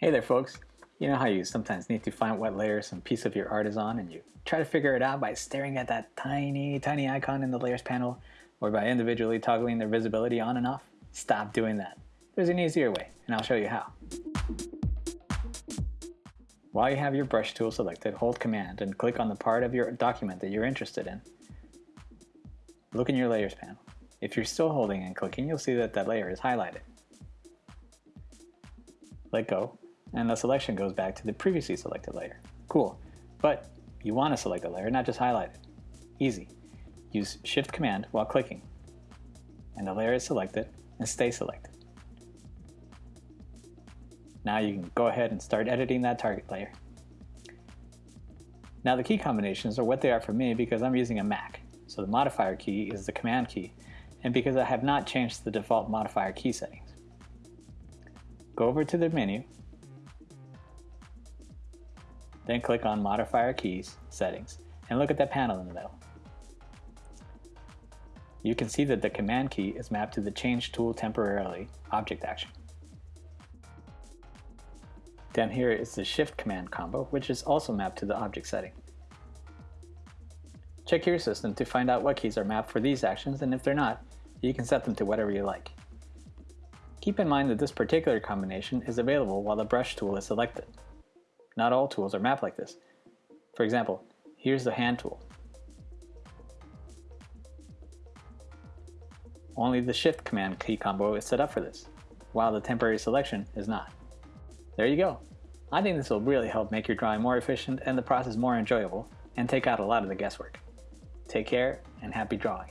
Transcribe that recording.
Hey there folks! You know how you sometimes need to find what layer some piece of your art is on and you try to figure it out by staring at that tiny, tiny icon in the layers panel or by individually toggling their visibility on and off? Stop doing that. There's an easier way and I'll show you how. While you have your brush tool selected, hold command and click on the part of your document that you're interested in. Look in your layers panel. If you're still holding and clicking, you'll see that that layer is highlighted. Let go, and the selection goes back to the previously selected layer. Cool, but you want to select a layer, not just highlight it. Easy. Use Shift Command while clicking, and the layer is selected and stay selected. Now you can go ahead and start editing that target layer. Now the key combinations are what they are for me because I'm using a Mac, so the modifier key is the Command key, and because I have not changed the default modifier key settings. Go over to the menu, then click on Modifier Keys, Settings, and look at that panel in the middle. You can see that the Command key is mapped to the Change Tool Temporarily object action. Down here is the Shift Command combo, which is also mapped to the object setting. Check your system to find out what keys are mapped for these actions, and if they're not, you can set them to whatever you like. Keep in mind that this particular combination is available while the brush tool is selected. Not all tools are mapped like this. For example, here's the hand tool. Only the shift command key combo is set up for this, while the temporary selection is not. There you go. I think this will really help make your drawing more efficient and the process more enjoyable, and take out a lot of the guesswork. Take care and happy drawing.